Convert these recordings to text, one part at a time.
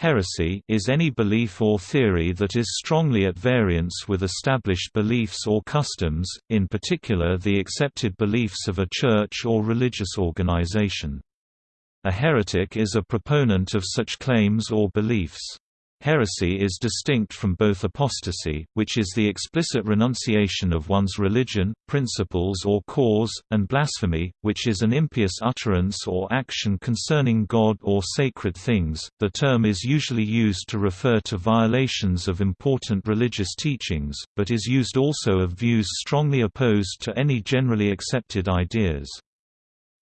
Heresy is any belief or theory that is strongly at variance with established beliefs or customs, in particular the accepted beliefs of a church or religious organization. A heretic is a proponent of such claims or beliefs. Heresy is distinct from both apostasy, which is the explicit renunciation of one's religion, principles or cause, and blasphemy, which is an impious utterance or action concerning God or sacred things. The term is usually used to refer to violations of important religious teachings, but is used also of views strongly opposed to any generally accepted ideas.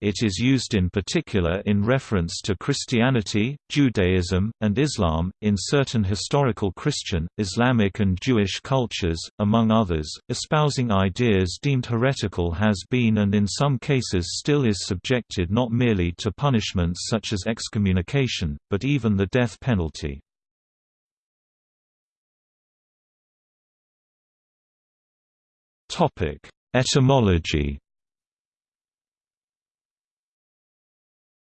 It is used in particular in reference to Christianity, Judaism, and Islam, in certain historical Christian, Islamic and Jewish cultures, among others. Espousing ideas deemed heretical has been and in some cases still is subjected not merely to punishments such as excommunication, but even the death penalty. Etymology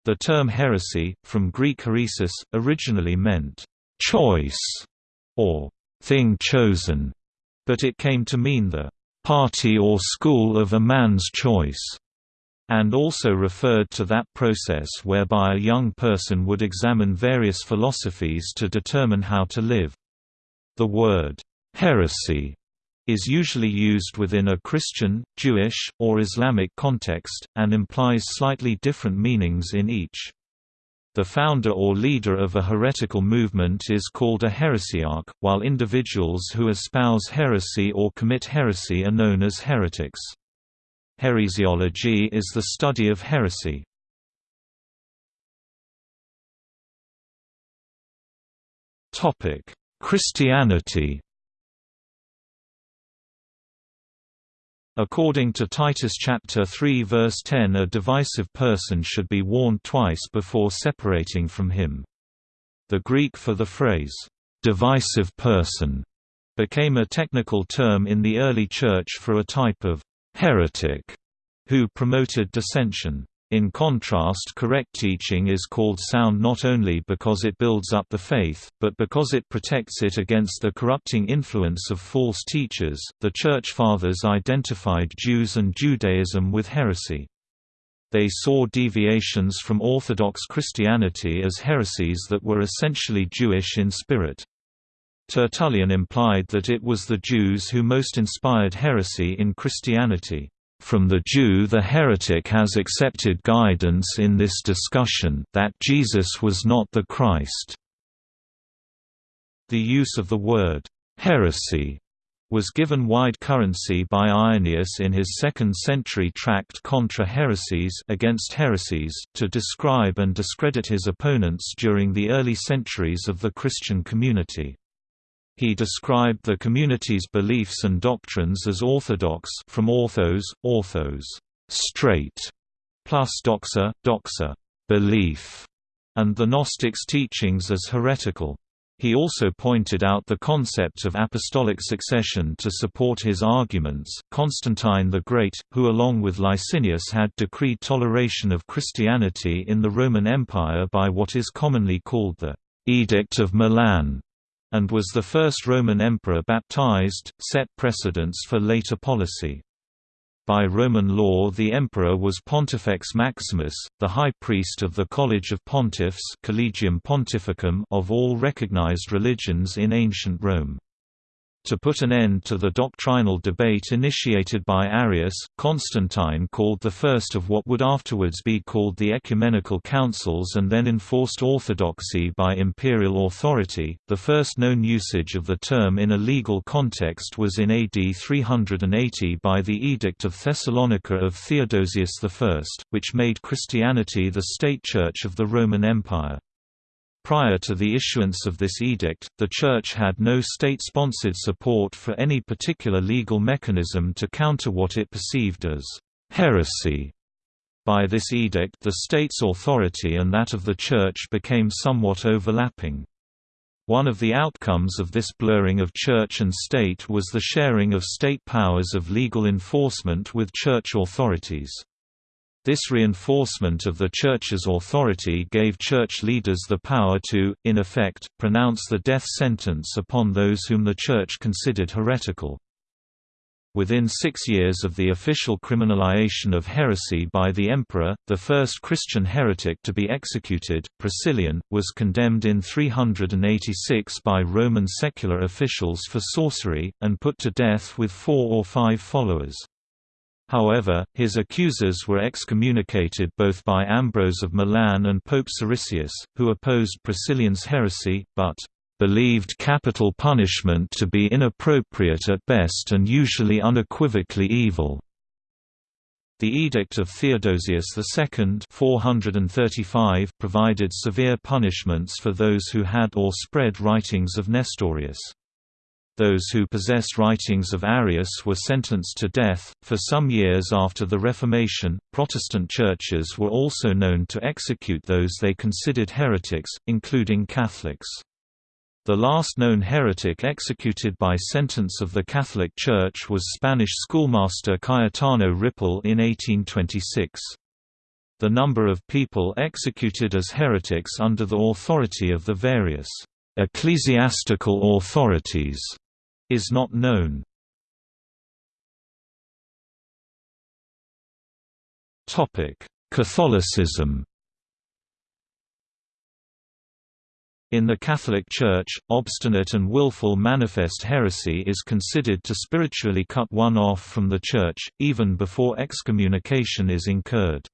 The term heresy, from Greek heresis, originally meant, "...choice", or "...thing chosen", but it came to mean the "...party or school of a man's choice", and also referred to that process whereby a young person would examine various philosophies to determine how to live. The word, "...heresy", is usually used within a Christian, Jewish, or Islamic context, and implies slightly different meanings in each. The founder or leader of a heretical movement is called a heresiarch, while individuals who espouse heresy or commit heresy are known as heretics. Heresiology is the study of heresy. Christianity According to Titus chapter 3 verse 10 a divisive person should be warned twice before separating from him. The Greek for the phrase, "'divisive person' became a technical term in the early Church for a type of "'heretic' who promoted dissension. In contrast correct teaching is called sound not only because it builds up the faith, but because it protects it against the corrupting influence of false teachers. The Church Fathers identified Jews and Judaism with heresy. They saw deviations from Orthodox Christianity as heresies that were essentially Jewish in spirit. Tertullian implied that it was the Jews who most inspired heresy in Christianity. From the Jew the heretic has accepted guidance in this discussion that Jesus was not the Christ. The use of the word, heresy, was given wide currency by Irenaeus in his 2nd century tract Contra Heresies against heresies, to describe and discredit his opponents during the early centuries of the Christian community. He described the community's beliefs and doctrines as orthodox from orthos, orthos, straight, plus doxa, doxa, belief, and the Gnostics' teachings as heretical. He also pointed out the concept of apostolic succession to support his arguments. Constantine the Great, who along with Licinius had decreed toleration of Christianity in the Roman Empire by what is commonly called the Edict of Milan, and was the first Roman emperor baptized, set precedents for later policy. By Roman law the emperor was Pontifex Maximus, the high priest of the College of Pontiffs Collegium Pontificum of all recognized religions in ancient Rome. To put an end to the doctrinal debate initiated by Arius, Constantine called the first of what would afterwards be called the Ecumenical Councils and then enforced orthodoxy by imperial authority. The first known usage of the term in a legal context was in AD 380 by the Edict of Thessalonica of Theodosius I, which made Christianity the state church of the Roman Empire. Prior to the issuance of this edict, the Church had no state-sponsored support for any particular legal mechanism to counter what it perceived as heresy. By this edict the state's authority and that of the Church became somewhat overlapping. One of the outcomes of this blurring of church and state was the sharing of state powers of legal enforcement with church authorities. This reinforcement of the Church's authority gave Church leaders the power to, in effect, pronounce the death sentence upon those whom the Church considered heretical. Within six years of the official criminalization of heresy by the emperor, the first Christian heretic to be executed, Priscillian, was condemned in 386 by Roman secular officials for sorcery, and put to death with four or five followers. However, his accusers were excommunicated both by Ambrose of Milan and Pope Siricius, who opposed Priscillian's heresy, but believed capital punishment to be inappropriate at best and usually unequivocally evil. The Edict of Theodosius II 435 provided severe punishments for those who had or spread writings of Nestorius. Those who possessed writings of Arius were sentenced to death. For some years after the Reformation, Protestant churches were also known to execute those they considered heretics, including Catholics. The last known heretic executed by sentence of the Catholic Church was Spanish schoolmaster Cayetano Ripoll in 1826. The number of people executed as heretics under the authority of the various ecclesiastical authorities is not known. Topic: Catholicism In the Catholic Church, obstinate and willful manifest heresy is considered to spiritually cut one off from the Church, even before excommunication is incurred.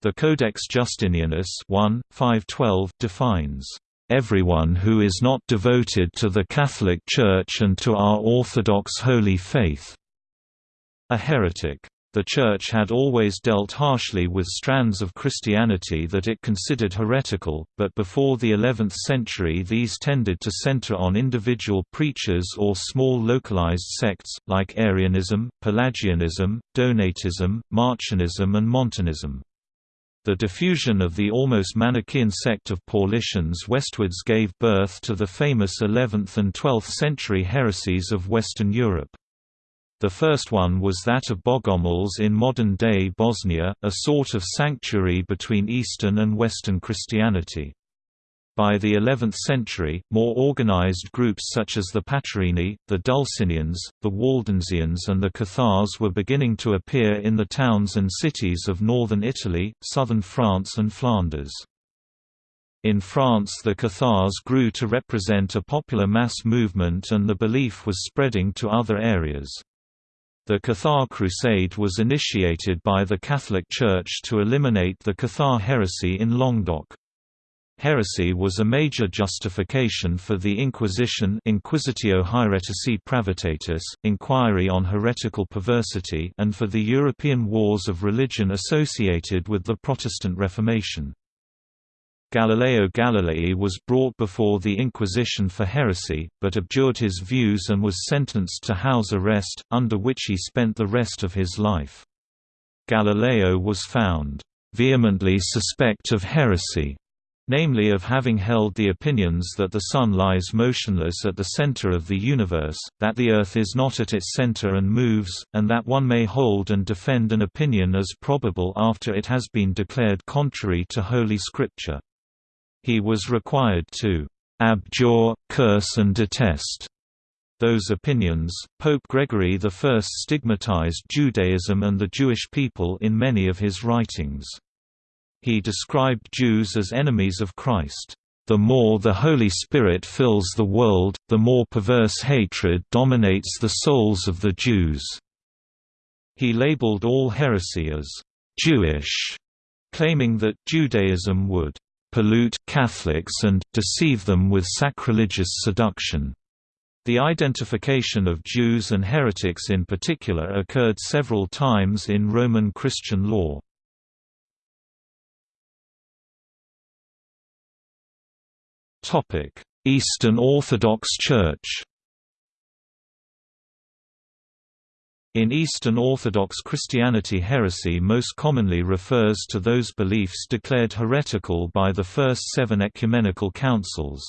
The Codex Justinianus 1, 512 defines everyone who is not devoted to the Catholic Church and to our Orthodox holy faith." A heretic. The Church had always dealt harshly with strands of Christianity that it considered heretical, but before the 11th century these tended to center on individual preachers or small localized sects, like Arianism, Pelagianism, Donatism, Marcionism and Montanism. The diffusion of the almost Manichaean sect of Paulicians westwards gave birth to the famous 11th and 12th century heresies of Western Europe. The first one was that of Bogomils in modern-day Bosnia, a sort of sanctuary between Eastern and Western Christianity. By the 11th century, more organized groups such as the Paterini, the Dulcinians, the Waldensians and the Cathars were beginning to appear in the towns and cities of northern Italy, southern France and Flanders. In France the Cathars grew to represent a popular mass movement and the belief was spreading to other areas. The Cathar Crusade was initiated by the Catholic Church to eliminate the Cathar heresy in Languedoc. Heresy was a major justification for the Inquisition Inquisitio Haeretici Pravitatis, inquiry on heretical perversity and for the European wars of religion associated with the Protestant Reformation. Galileo Galilei was brought before the Inquisition for heresy, but abjured his views and was sentenced to house arrest, under which he spent the rest of his life. Galileo was found vehemently suspect of heresy namely of having held the opinions that the Sun lies motionless at the center of the universe, that the Earth is not at its center and moves, and that one may hold and defend an opinion as probable after it has been declared contrary to Holy Scripture. He was required to abjure, curse and detest those opinions. Pope Gregory I stigmatized Judaism and the Jewish people in many of his writings. He described Jews as enemies of Christ. The more the Holy Spirit fills the world, the more perverse hatred dominates the souls of the Jews. He labeled all heresy as Jewish, claiming that Judaism would pollute Catholics and deceive them with sacrilegious seduction. The identification of Jews and heretics in particular occurred several times in Roman Christian law. Eastern Orthodox Church In Eastern Orthodox Christianity heresy most commonly refers to those beliefs declared heretical by the first seven ecumenical councils.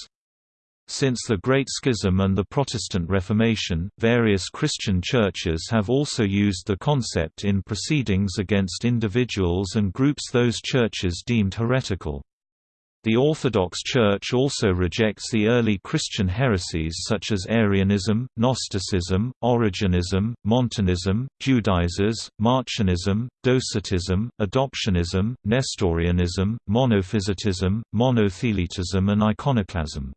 Since the Great Schism and the Protestant Reformation, various Christian churches have also used the concept in proceedings against individuals and groups those churches deemed heretical. The Orthodox Church also rejects the early Christian heresies such as Arianism, Gnosticism, Origenism, Montanism, Judaizers, Marcionism, Docetism, Adoptionism, Nestorianism, Monophysitism, Monothelitism and Iconoclasm.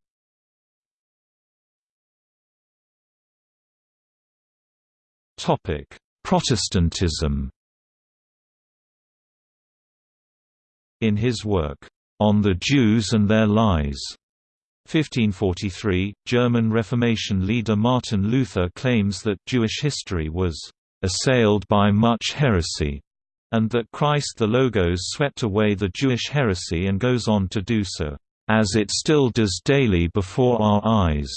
Protestantism. In his work, On the Jews and Their Lies, 1543, German Reformation leader Martin Luther claims that Jewish history was assailed by much heresy, and that Christ the Logos swept away the Jewish heresy and goes on to do so, as it still does daily before our eyes.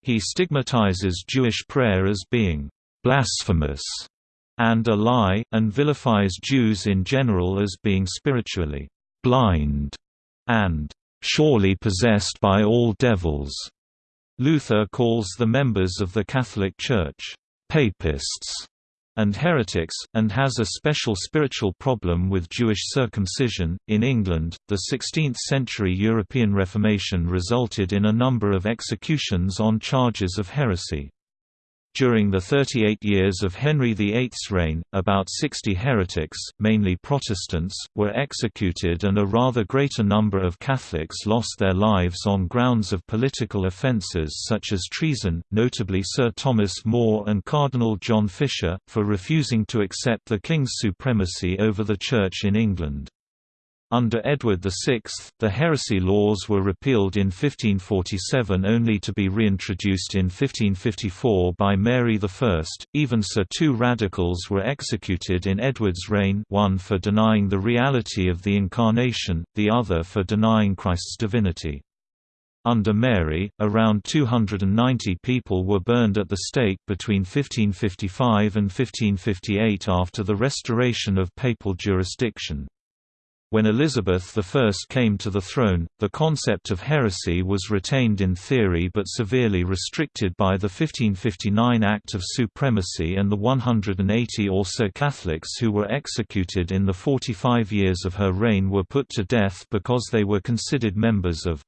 He stigmatizes Jewish prayer as being blasphemous, and a lie, and vilifies Jews in general as being spiritually blind and surely possessed by all devils. Luther calls the members of the Catholic Church papists and heretics, and has a special spiritual problem with Jewish circumcision. In England, the 16th century European Reformation resulted in a number of executions on charges of heresy. During the 38 years of Henry VIII's reign, about 60 heretics, mainly Protestants, were executed and a rather greater number of Catholics lost their lives on grounds of political offences such as treason, notably Sir Thomas More and Cardinal John Fisher, for refusing to accept the King's supremacy over the Church in England. Under Edward VI, the heresy laws were repealed in 1547 only to be reintroduced in 1554 by Mary I. Even so, two radicals were executed in Edward's reign one for denying the reality of the Incarnation, the other for denying Christ's divinity. Under Mary, around 290 people were burned at the stake between 1555 and 1558 after the restoration of papal jurisdiction. When Elizabeth I came to the throne, the concept of heresy was retained in theory but severely restricted by the 1559 Act of Supremacy and the 180 or so Catholics who were executed in the 45 years of her reign were put to death because they were considered members of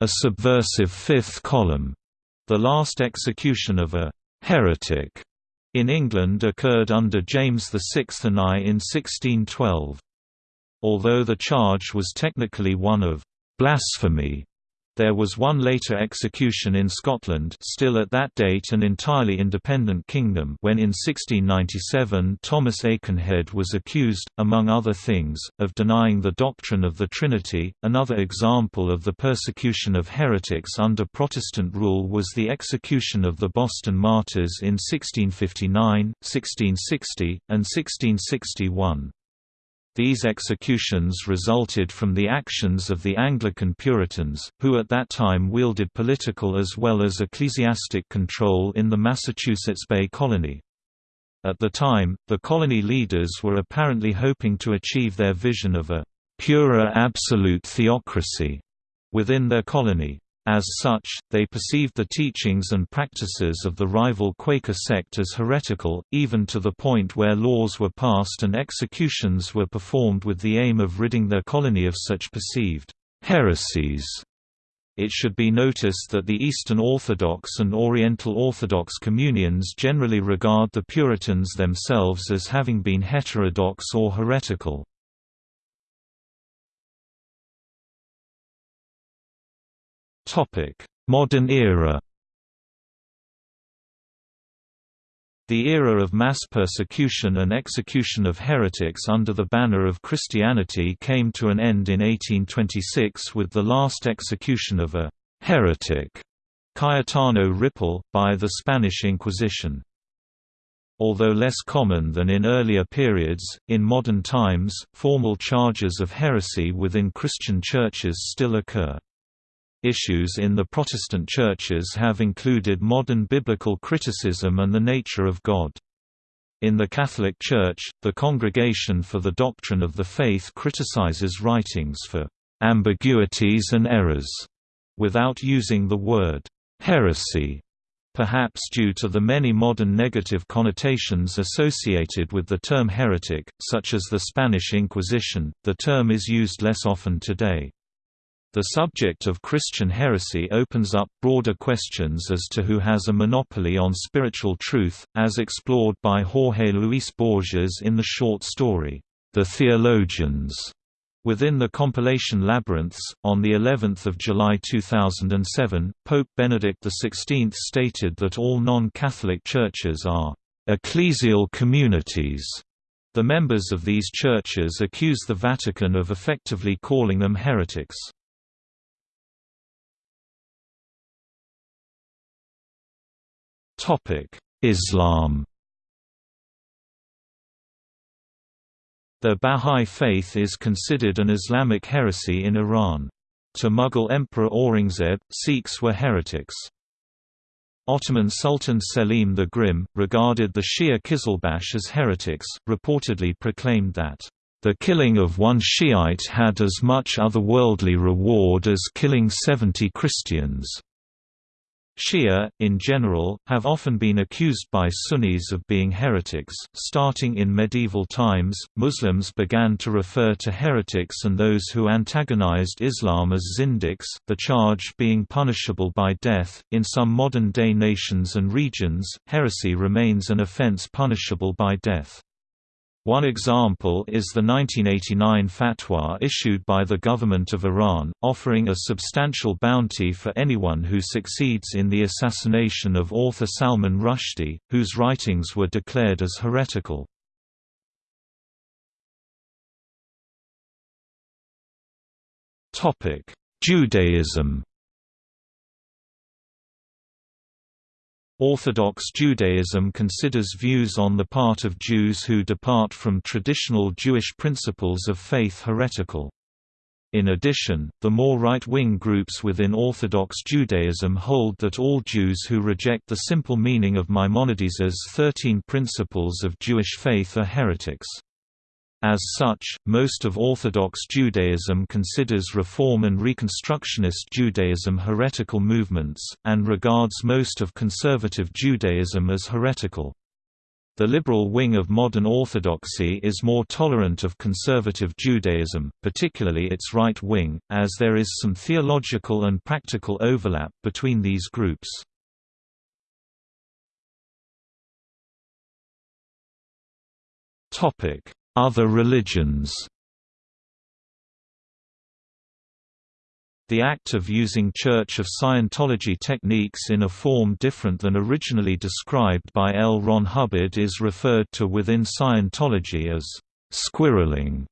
a subversive fifth column. The last execution of a heretic in England occurred under James VI and I in 1612. Although the charge was technically one of blasphemy, there was one later execution in Scotland still at that date an entirely independent kingdom when in 1697 Thomas Aikenhead was accused, among other things, of denying the doctrine of the Trinity. Another example of the persecution of heretics under Protestant rule was the execution of the Boston martyrs in 1659, 1660, and 1661. These executions resulted from the actions of the Anglican Puritans, who at that time wielded political as well as ecclesiastic control in the Massachusetts Bay Colony. At the time, the colony leaders were apparently hoping to achieve their vision of a purer absolute theocracy within their colony. As such, they perceived the teachings and practices of the rival Quaker sect as heretical, even to the point where laws were passed and executions were performed with the aim of ridding their colony of such perceived heresies. It should be noticed that the Eastern Orthodox and Oriental Orthodox communions generally regard the Puritans themselves as having been heterodox or heretical. Modern era The era of mass persecution and execution of heretics under the banner of Christianity came to an end in 1826 with the last execution of a «heretic» Cayetano Ripoll, by the Spanish Inquisition. Although less common than in earlier periods, in modern times, formal charges of heresy within Christian churches still occur. Issues in the Protestant churches have included modern biblical criticism and the nature of God. In the Catholic Church, the Congregation for the Doctrine of the Faith criticizes writings for ambiguities and errors, without using the word heresy perhaps due to the many modern negative connotations associated with the term heretic, such as the Spanish Inquisition, the term is used less often today. The subject of Christian heresy opens up broader questions as to who has a monopoly on spiritual truth, as explored by Jorge Luis Borges in the short story, The Theologians. Within the compilation Labyrinths, on the 11th of July 2007, Pope Benedict XVI stated that all non-Catholic churches are ecclesial communities. The members of these churches accuse the Vatican of effectively calling them heretics. Islam The Bahá'í Faith is considered an Islamic heresy in Iran. To Mughal Emperor Aurangzeb, Sikhs were heretics. Ottoman Sultan Selim the Grim, regarded the Shia Kizilbash as heretics, reportedly proclaimed that, "...the killing of one Shiite had as much otherworldly reward as killing seventy Christians." Shia, in general, have often been accused by Sunnis of being heretics. Starting in medieval times, Muslims began to refer to heretics and those who antagonized Islam as zindiqs, the charge being punishable by death. In some modern day nations and regions, heresy remains an offense punishable by death. One example is the 1989 fatwa issued by the government of Iran, offering a substantial bounty for anyone who succeeds in the assassination of author Salman Rushdie, whose writings were declared as heretical. Judaism Orthodox Judaism considers views on the part of Jews who depart from traditional Jewish principles of faith heretical. In addition, the more right-wing groups within Orthodox Judaism hold that all Jews who reject the simple meaning of Maimonides' Thirteen Principles of Jewish Faith are heretics. As such, most of Orthodox Judaism considers Reform and Reconstructionist Judaism heretical movements, and regards most of conservative Judaism as heretical. The liberal wing of modern Orthodoxy is more tolerant of conservative Judaism, particularly its right wing, as there is some theological and practical overlap between these groups. Topic: other religions The act of using Church of Scientology techniques in a form different than originally described by L. Ron Hubbard is referred to within Scientology as «squirreling»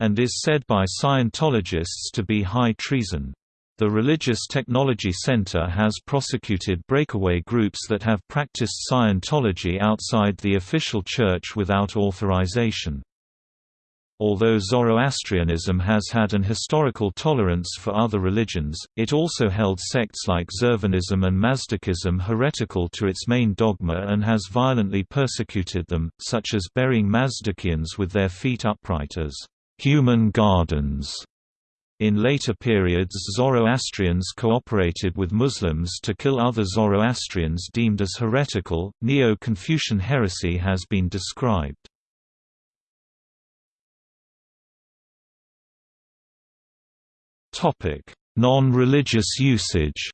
and is said by Scientologists to be high treason. The Religious Technology Center has prosecuted breakaway groups that have practiced Scientology outside the official church without authorization. Although Zoroastrianism has had an historical tolerance for other religions, it also held sects like Zervanism and Mazdakism heretical to its main dogma and has violently persecuted them, such as burying Mazdakians with their feet upright as human gardens. In later periods Zoroastrians cooperated with Muslims to kill other Zoroastrians deemed as heretical. Neo-Confucian heresy has been described. Non-religious usage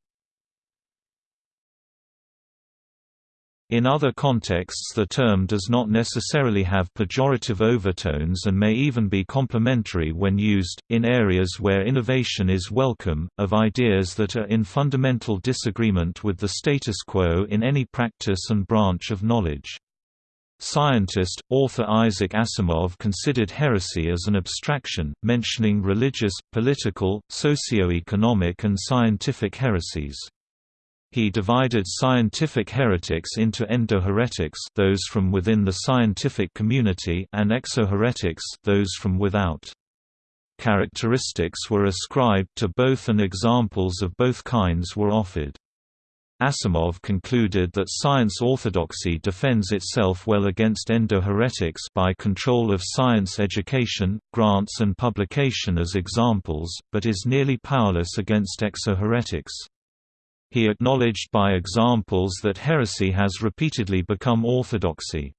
In other contexts the term does not necessarily have pejorative overtones and may even be complimentary when used, in areas where innovation is welcome, of ideas that are in fundamental disagreement with the status quo in any practice and branch of knowledge. Scientist, author Isaac Asimov considered heresy as an abstraction, mentioning religious, political, socio-economic and scientific heresies. He divided scientific heretics into endoheretics those from within the scientific community and exoheretics those from without. Characteristics were ascribed to both and examples of both kinds were offered. Asimov concluded that science orthodoxy defends itself well against endo-heretics by control of science education, grants and publication as examples, but is nearly powerless against exo-heretics. He acknowledged by examples that heresy has repeatedly become orthodoxy.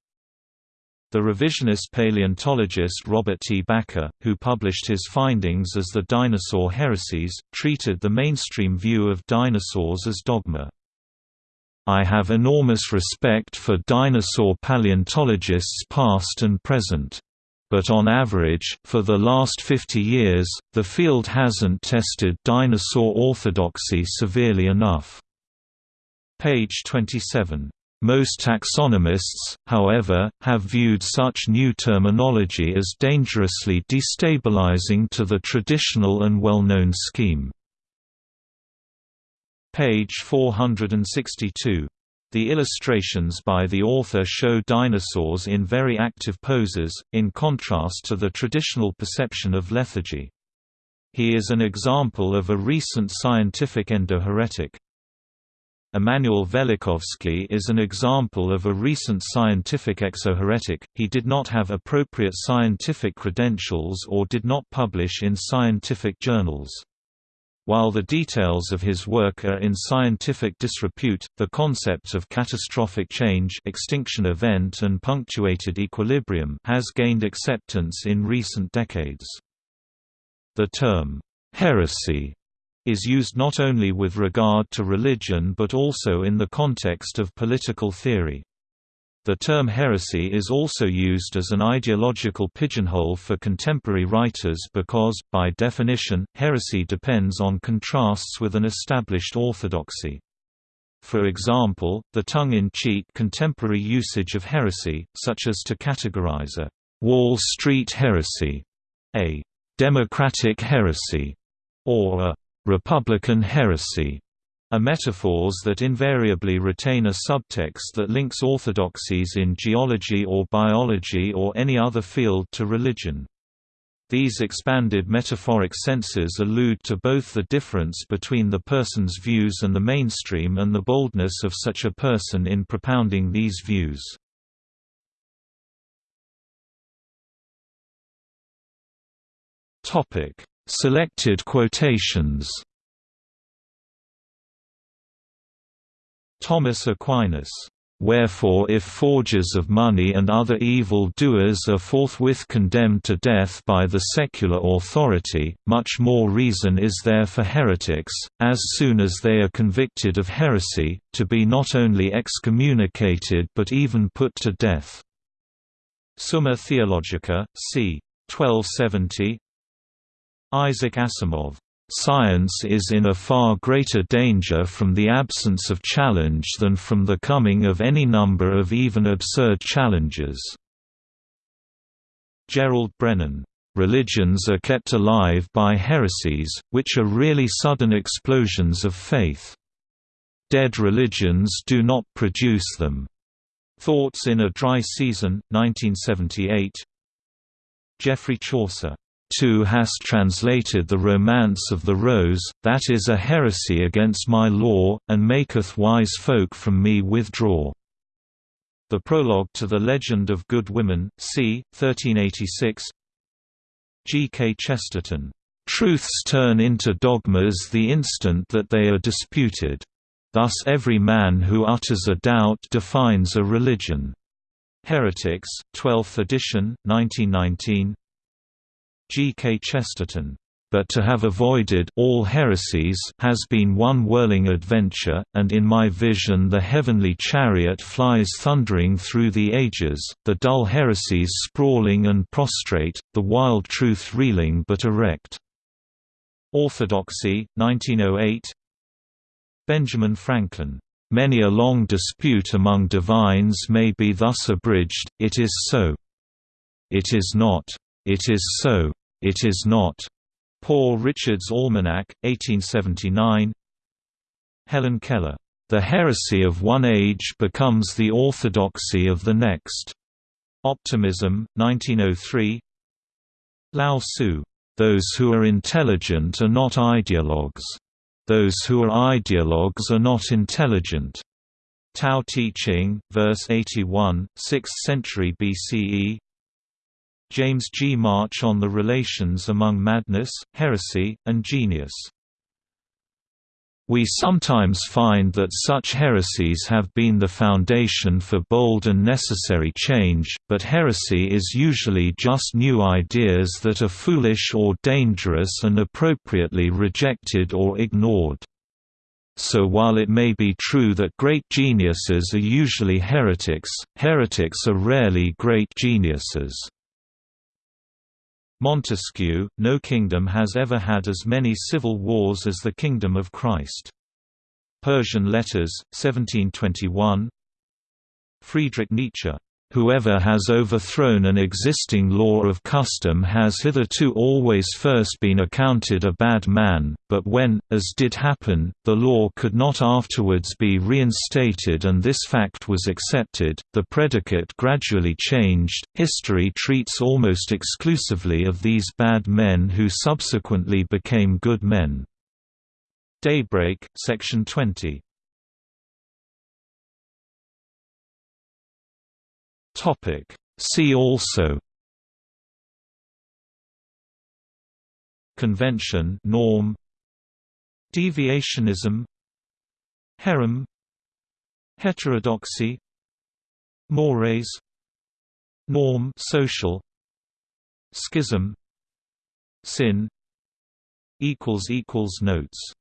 The revisionist paleontologist Robert T. Bakker, who published his findings as the Dinosaur Heresies, treated the mainstream view of dinosaurs as dogma. I have enormous respect for dinosaur paleontologists past and present. But on average, for the last 50 years, the field hasn't tested dinosaur orthodoxy severely enough. Page 27. Most taxonomists, however, have viewed such new terminology as dangerously destabilizing to the traditional and well-known scheme. Page 462. The illustrations by the author show dinosaurs in very active poses, in contrast to the traditional perception of lethargy. He is an example of a recent scientific endoheretic. Immanuel Velikovsky is an example of a recent scientific exoheretic, he did not have appropriate scientific credentials or did not publish in scientific journals. While the details of his work are in scientific disrepute, the concept of catastrophic change extinction event and punctuated equilibrium has gained acceptance in recent decades. The term, heresy is used not only with regard to religion but also in the context of political theory. The term heresy is also used as an ideological pigeonhole for contemporary writers because, by definition, heresy depends on contrasts with an established orthodoxy. For example, the tongue-in-cheek contemporary usage of heresy, such as to categorize a «Wall Street heresy», a «democratic heresy», or a Republican heresy are metaphors that invariably retain a subtext that links orthodoxies in geology or biology or any other field to religion. These expanded metaphoric senses allude to both the difference between the person's views and the mainstream and the boldness of such a person in propounding these views. Selected quotations Thomas Aquinas Wherefore if forgers of money and other evil doers are forthwith condemned to death by the secular authority, much more reason is there for heretics, as soon as they are convicted of heresy, to be not only excommunicated but even put to death. Summa Theologica, c. 1270 Isaac Asimov Science is in a far greater danger from the absence of challenge than from the coming of any number of even absurd challenges. Gerald Brenan, "...religions are kept alive by heresies, which are really sudden explosions of faith. Dead religions do not produce them." Thoughts in a Dry Season, 1978 Geoffrey Chaucer Tu hast translated the Romance of the Rose, that is a heresy against my law, and maketh wise folk from me withdraw. The Prologue to the Legend of Good Women, c. 1386 G. K. Chesterton, "...truths turn into dogmas the instant that they are disputed. Thus every man who utters a doubt defines a religion." Heretics, 12th edition, 1919 G. K. Chesterton but to have avoided all heresies has been one whirling adventure, and in my vision the heavenly chariot flies thundering through the ages, the dull heresies sprawling and prostrate, the wild truth reeling but erect. Orthodoxy, 1908 Benjamin Franklin. Many a long dispute among divines may be thus abridged, it is so. It is not. It is so. It is not. Poor Richard's Almanac, 1879 Helen Keller. The heresy of one age becomes the orthodoxy of the next. Optimism, 1903 Lao Tzu. Those who are intelligent are not ideologues. Those who are ideologues are not intelligent. Tao Te Ching, verse 81, 6th century BCE. James G. March on the relations among madness, heresy, and genius. We sometimes find that such heresies have been the foundation for bold and necessary change, but heresy is usually just new ideas that are foolish or dangerous and appropriately rejected or ignored. So while it may be true that great geniuses are usually heretics, heretics are rarely great geniuses. Montesquieu, no kingdom has ever had as many civil wars as the Kingdom of Christ. Persian Letters, 1721 Friedrich Nietzsche Whoever has overthrown an existing law of custom has hitherto always first been accounted a bad man, but when, as did happen, the law could not afterwards be reinstated and this fact was accepted, the predicate gradually changed. History treats almost exclusively of these bad men who subsequently became good men. Daybreak, section 20. Topic. See also Convention norm Deviationism Herem Heterodoxy Mores Norm social Schism Sin equals equals notes